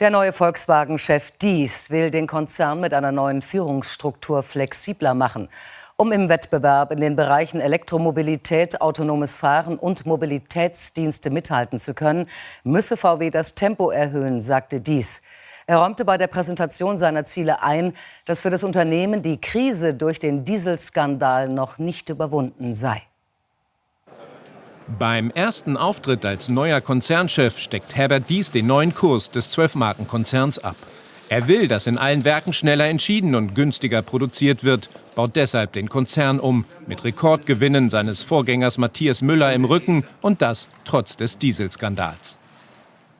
Der neue Volkswagen-Chef Dies will den Konzern mit einer neuen Führungsstruktur flexibler machen. Um im Wettbewerb in den Bereichen Elektromobilität, autonomes Fahren und Mobilitätsdienste mithalten zu können, müsse VW das Tempo erhöhen, sagte Dies. Er räumte bei der Präsentation seiner Ziele ein, dass für das Unternehmen die Krise durch den Dieselskandal noch nicht überwunden sei. Beim ersten Auftritt als neuer Konzernchef steckt Herbert Dies den neuen Kurs des Zwölfmarkenkonzerns ab. Er will, dass in allen Werken schneller entschieden und günstiger produziert wird, baut deshalb den Konzern um, mit Rekordgewinnen seines Vorgängers Matthias Müller im Rücken und das trotz des Dieselskandals.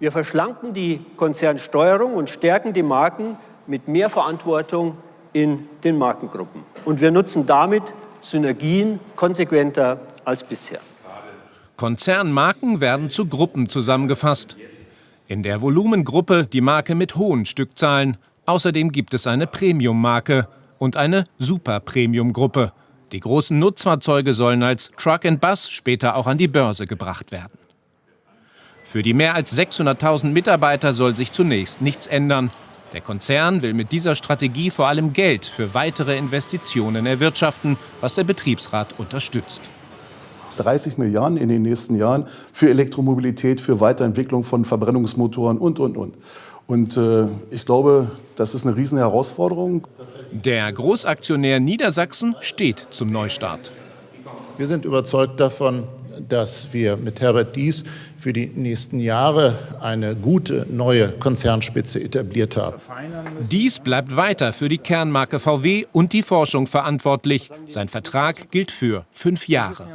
Wir verschlanken die Konzernsteuerung und stärken die Marken mit mehr Verantwortung in den Markengruppen. Und wir nutzen damit Synergien konsequenter als bisher. Konzernmarken werden zu Gruppen zusammengefasst. In der Volumengruppe die Marke mit hohen Stückzahlen. Außerdem gibt es eine Premium-Marke und eine Super-Premium-Gruppe. Die großen Nutzfahrzeuge sollen als Truck and Bus später auch an die Börse gebracht werden. Für die mehr als 600.000 Mitarbeiter soll sich zunächst nichts ändern. Der Konzern will mit dieser Strategie vor allem Geld für weitere Investitionen erwirtschaften, was der Betriebsrat unterstützt. 30 Milliarden in den nächsten Jahren für Elektromobilität, für Weiterentwicklung von Verbrennungsmotoren und, und, und. Und äh, ich glaube, das ist eine riesen Herausforderung. Der Großaktionär Niedersachsen steht zum Neustart. Wir sind überzeugt davon, dass wir mit Herbert Dies für die nächsten Jahre eine gute neue Konzernspitze etabliert haben. Dies bleibt weiter für die Kernmarke VW und die Forschung verantwortlich. Sein Vertrag gilt für fünf Jahre.